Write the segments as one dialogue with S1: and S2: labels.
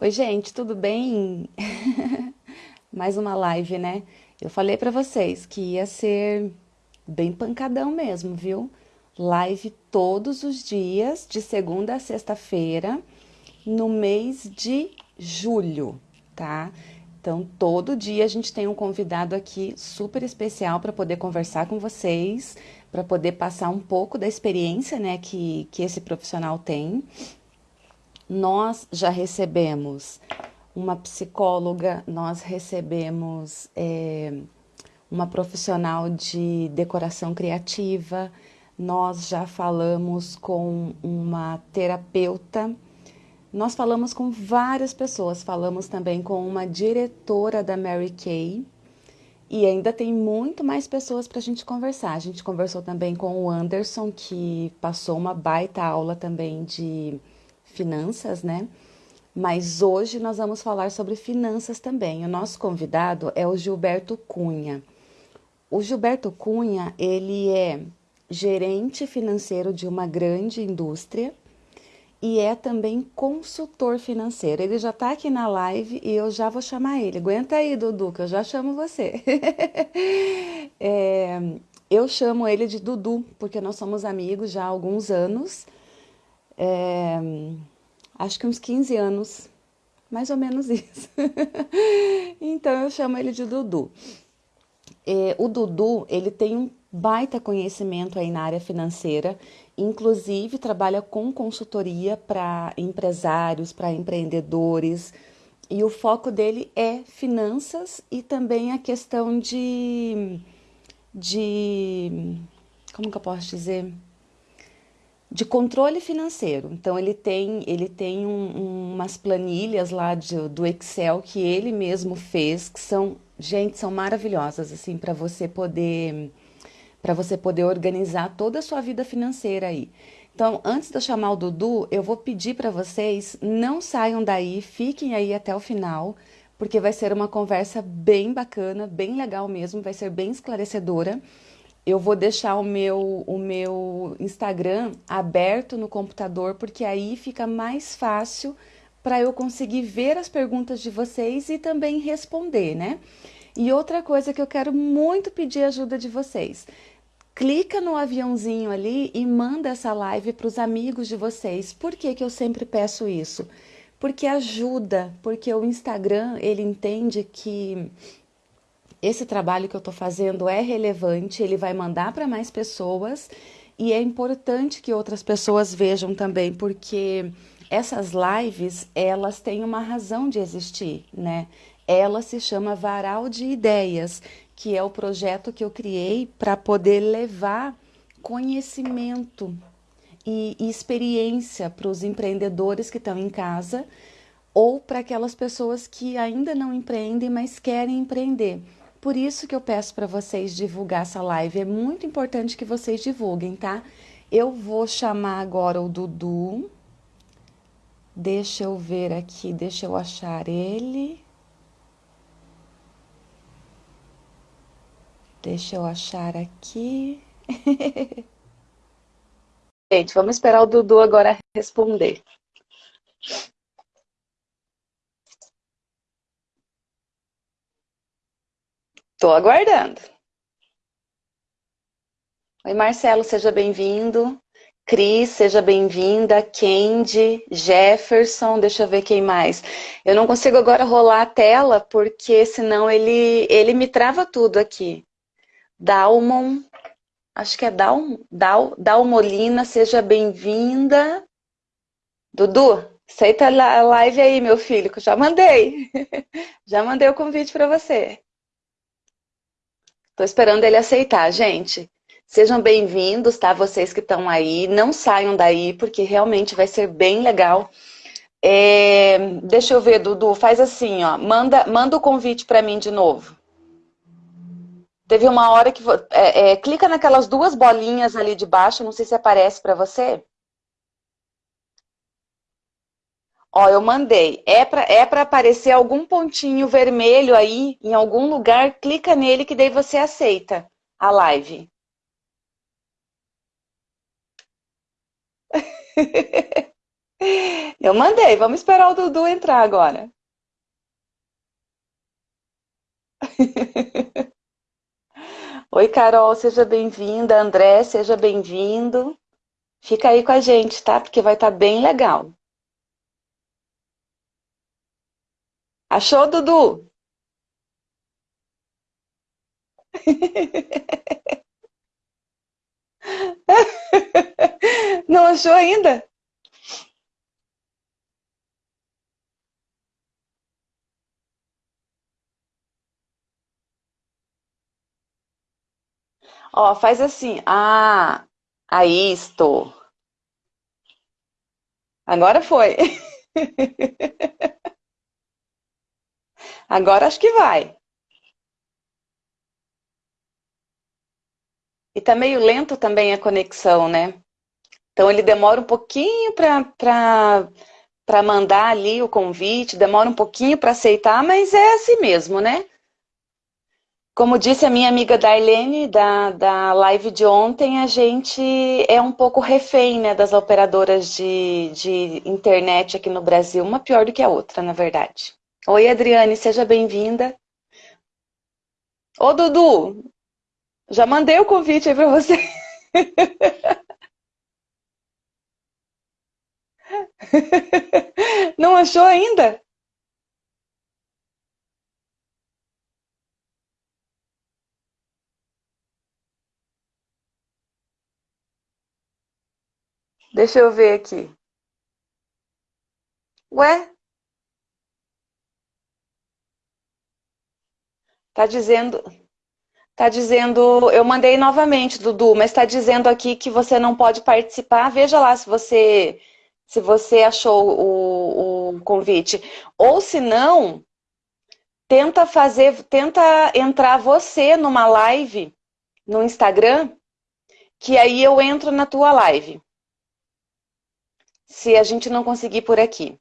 S1: Oi, gente, tudo bem? Mais uma live, né? Eu falei pra vocês que ia ser bem pancadão mesmo, viu? Live todos os dias, de segunda a sexta-feira, no mês de julho, tá? Então, todo dia a gente tem um convidado aqui super especial para poder conversar com vocês, para poder passar um pouco da experiência, né, que, que esse profissional tem. Nós já recebemos uma psicóloga, nós recebemos é, uma profissional de decoração criativa, nós já falamos com uma terapeuta, nós falamos com várias pessoas, falamos também com uma diretora da Mary Kay e ainda tem muito mais pessoas para a gente conversar. A gente conversou também com o Anderson, que passou uma baita aula também de finanças, né? Mas hoje nós vamos falar sobre finanças também. O nosso convidado é o Gilberto Cunha. O Gilberto Cunha, ele é gerente financeiro de uma grande indústria e é também consultor financeiro. Ele já está aqui na live e eu já vou chamar ele. Aguenta aí, Dudu, que eu já chamo você. é, eu chamo ele de Dudu, porque nós somos amigos já há alguns anos é, acho que uns 15 anos, mais ou menos isso. então eu chamo ele de Dudu. É, o Dudu, ele tem um baita conhecimento aí na área financeira, inclusive trabalha com consultoria para empresários, para empreendedores, e o foco dele é finanças e também a questão de, de como que eu posso dizer? De controle financeiro. Então ele tem, ele tem um, umas planilhas lá de, do Excel que ele mesmo fez, que são, gente, são maravilhosas assim para você poder para você poder organizar toda a sua vida financeira aí. Então, antes de eu chamar o Dudu, eu vou pedir para vocês não saiam daí, fiquem aí até o final, porque vai ser uma conversa bem bacana, bem legal mesmo, vai ser bem esclarecedora eu vou deixar o meu, o meu Instagram aberto no computador, porque aí fica mais fácil para eu conseguir ver as perguntas de vocês e também responder, né? E outra coisa que eu quero muito pedir ajuda de vocês. Clica no aviãozinho ali e manda essa live para os amigos de vocês. Por que, que eu sempre peço isso? Porque ajuda, porque o Instagram ele entende que esse trabalho que eu estou fazendo é relevante, ele vai mandar para mais pessoas e é importante que outras pessoas vejam também, porque essas lives, elas têm uma razão de existir, né? Ela se chama Varal de Ideias, que é o projeto que eu criei para poder levar conhecimento e, e experiência para os empreendedores que estão em casa ou para aquelas pessoas que ainda não empreendem, mas querem empreender. Por isso que eu peço para vocês divulgar essa live. É muito importante que vocês divulguem, tá? Eu vou chamar agora o Dudu. Deixa eu ver aqui, deixa eu achar ele. Deixa eu achar aqui. Gente, vamos esperar o Dudu agora responder. Estou aguardando. Oi, Marcelo, seja bem-vindo. Cris, seja bem-vinda. Kendi, Jefferson, deixa eu ver quem mais. Eu não consigo agora rolar a tela, porque senão ele, ele me trava tudo aqui. Dalmon, acho que é Dal, Dal, Dalmolina, seja bem-vinda. Dudu, aceita a live aí, meu filho, que eu já mandei. já mandei o convite para você. Estou esperando ele aceitar, gente. Sejam bem-vindos, tá? Vocês que estão aí, não saiam daí, porque realmente vai ser bem legal. É, deixa eu ver, Dudu, faz assim, ó, manda, manda o convite para mim de novo. Teve uma hora que... É, é, clica naquelas duas bolinhas ali de baixo, não sei se aparece para você. Ó, eu mandei. É para é para aparecer algum pontinho vermelho aí, em algum lugar, clica nele que daí você aceita a live. Eu mandei, vamos esperar o Dudu entrar agora. Oi, Carol, seja bem-vinda. André, seja bem-vindo. Fica aí com a gente, tá? Porque vai estar bem legal. Achou, Dudu? Não achou ainda? Ó, faz assim. Ah, aí estou. Agora foi. Agora acho que vai. E tá meio lento também a conexão, né? Então ele demora um pouquinho para mandar ali o convite, demora um pouquinho para aceitar, mas é assim mesmo, né? Como disse a minha amiga Darlene da, da live de ontem, a gente é um pouco refém né, das operadoras de, de internet aqui no Brasil, uma pior do que a outra, na verdade. Oi, Adriane, seja bem-vinda. Ô, Dudu, já mandei o convite aí para você. Não achou ainda? Deixa eu ver aqui. Ué? Tá dizendo, tá dizendo, eu mandei novamente, Dudu, mas está dizendo aqui que você não pode participar. Veja lá se você se você achou o, o convite. Ou se não, tenta fazer, tenta entrar você numa live no Instagram, que aí eu entro na tua live. Se a gente não conseguir por aqui.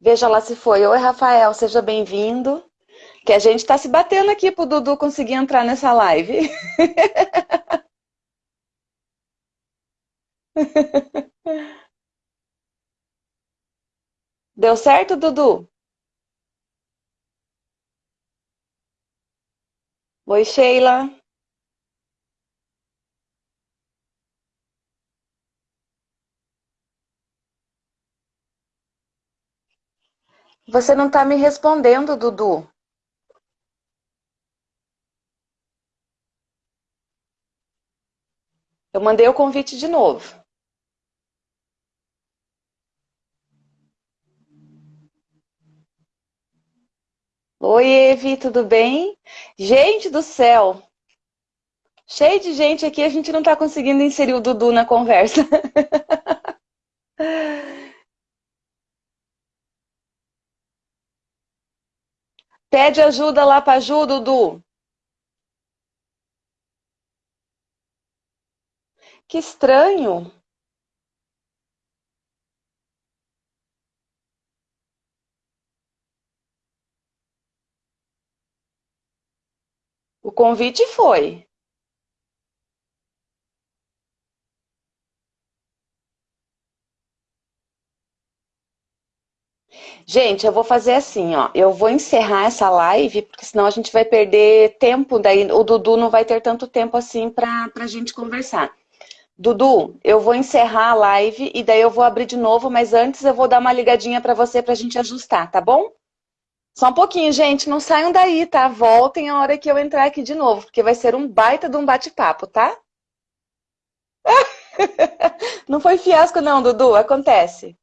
S1: Veja lá se foi. Oi, Rafael, seja bem-vindo. Que a gente está se batendo aqui pro Dudu conseguir entrar nessa live. Deu certo, Dudu? Oi, Sheila. Você não está me respondendo, Dudu. Eu mandei o convite de novo. Oi, Evi, tudo bem? Gente do céu, cheio de gente aqui, a gente não está conseguindo inserir o Dudu na conversa. Pede ajuda lá para Ju, Dudu. Que estranho. O convite foi. Gente, eu vou fazer assim, ó. Eu vou encerrar essa live, porque senão a gente vai perder tempo, daí o Dudu não vai ter tanto tempo assim pra, pra gente conversar. Dudu, eu vou encerrar a live e daí eu vou abrir de novo, mas antes eu vou dar uma ligadinha pra você pra gente ajustar, tá bom? Só um pouquinho, gente, não saiam daí, tá? Voltem a hora que eu entrar aqui de novo, porque vai ser um baita de um bate-papo, tá? Não foi fiasco não, Dudu, acontece.